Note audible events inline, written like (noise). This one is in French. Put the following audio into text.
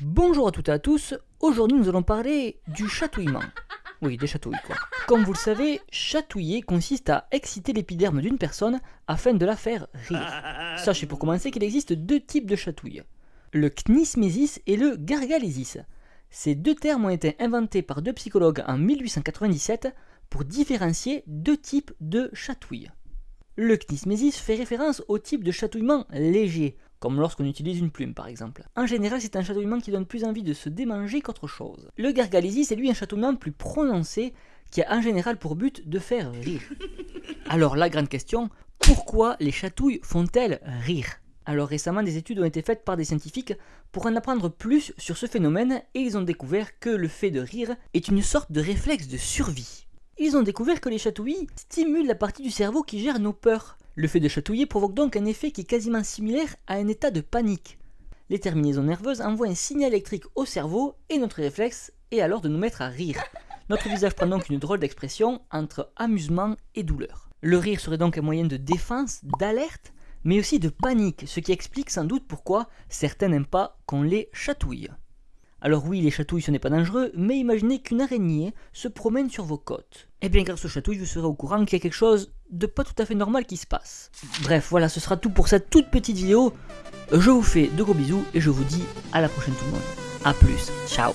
Bonjour à toutes et à tous, aujourd'hui nous allons parler du chatouillement. Oui, des chatouilles quoi. Comme vous le savez, chatouiller consiste à exciter l'épiderme d'une personne afin de la faire rire. Sachez pour commencer qu'il existe deux types de chatouilles. Le knismésis et le gargalésis. Ces deux termes ont été inventés par deux psychologues en 1897 pour différencier deux types de chatouilles. Le knismésis fait référence au type de chatouillement léger, comme lorsqu'on utilise une plume par exemple. En général, c'est un chatouillement qui donne plus envie de se démanger qu'autre chose. Le gargalésis est lui un chatouillement plus prononcé qui a en général pour but de faire rire. (laughs) Alors la grande question, pourquoi les chatouilles font-elles rire? Alors récemment, des études ont été faites par des scientifiques pour en apprendre plus sur ce phénomène et ils ont découvert que le fait de rire est une sorte de réflexe de survie. Ils ont découvert que les chatouilles stimulent la partie du cerveau qui gère nos peurs. Le fait de chatouiller provoque donc un effet qui est quasiment similaire à un état de panique. Les terminaisons nerveuses envoient un signal électrique au cerveau et notre réflexe est alors de nous mettre à rire. Notre visage prend donc une drôle d'expression entre amusement et douleur. Le rire serait donc un moyen de défense, d'alerte, mais aussi de panique, ce qui explique sans doute pourquoi certains n'aiment pas qu'on les chatouille. Alors oui, les chatouilles ce n'est pas dangereux, mais imaginez qu'une araignée se promène sur vos côtes. Eh bien grâce aux chatouilles, vous serez au courant qu'il y a quelque chose de pas tout à fait normal qui se passe. Bref, voilà, ce sera tout pour cette toute petite vidéo. Je vous fais de gros bisous et je vous dis à la prochaine tout le monde. A plus, ciao